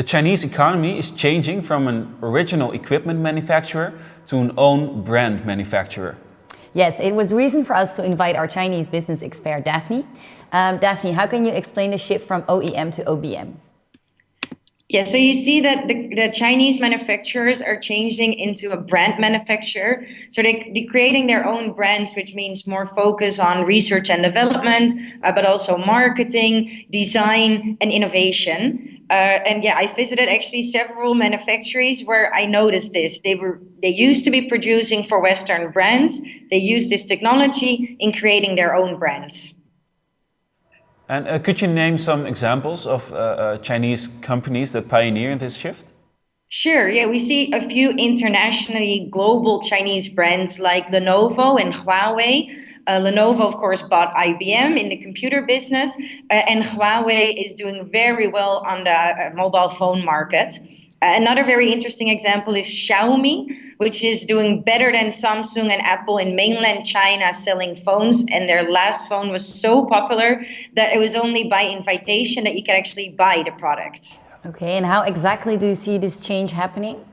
The Chinese economy is changing from an original equipment manufacturer to an own brand manufacturer. Yes, it was reason for us to invite our Chinese business expert, Daphne. Um, Daphne, how can you explain the shift from OEM to OBM? Yeah, so you see that the, the Chinese manufacturers are changing into a brand manufacturer. So they, they're creating their own brands, which means more focus on research and development, uh, but also marketing, design, and innovation. Uh, and yeah, I visited actually several manufacturers where I noticed this. They were they used to be producing for Western brands. They use this technology in creating their own brands. And uh, could you name some examples of uh, uh, Chinese companies that pioneer this shift? Sure, yeah, we see a few internationally global Chinese brands like Lenovo and Huawei. Uh, Lenovo, of course, bought IBM in the computer business, uh, and Huawei is doing very well on the uh, mobile phone market. Another very interesting example is Xiaomi, which is doing better than Samsung and Apple in mainland China selling phones. And their last phone was so popular that it was only by invitation that you could actually buy the product. Okay, and how exactly do you see this change happening?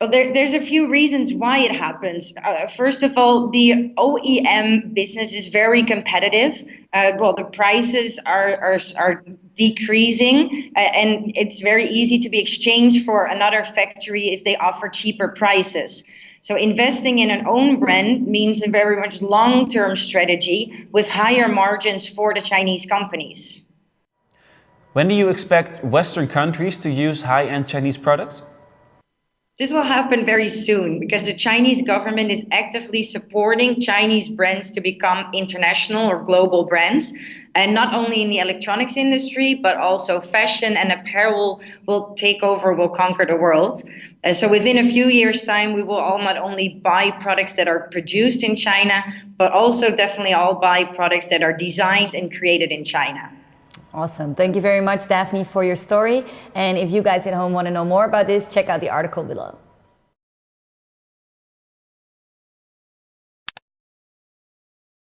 Well, there, there's a few reasons why it happens. Uh, first of all, the OEM business is very competitive. Uh, well, the prices are, are, are decreasing uh, and it's very easy to be exchanged for another factory if they offer cheaper prices. So investing in an own brand means a very much long-term strategy with higher margins for the Chinese companies. When do you expect Western countries to use high-end Chinese products? This will happen very soon because the Chinese government is actively supporting Chinese brands to become international or global brands. And not only in the electronics industry, but also fashion and apparel will take over, will conquer the world. Uh, so within a few years' time, we will all not only buy products that are produced in China, but also definitely all buy products that are designed and created in China. Awesome. Thank you very much, Daphne, for your story. And if you guys at home want to know more about this, check out the article below.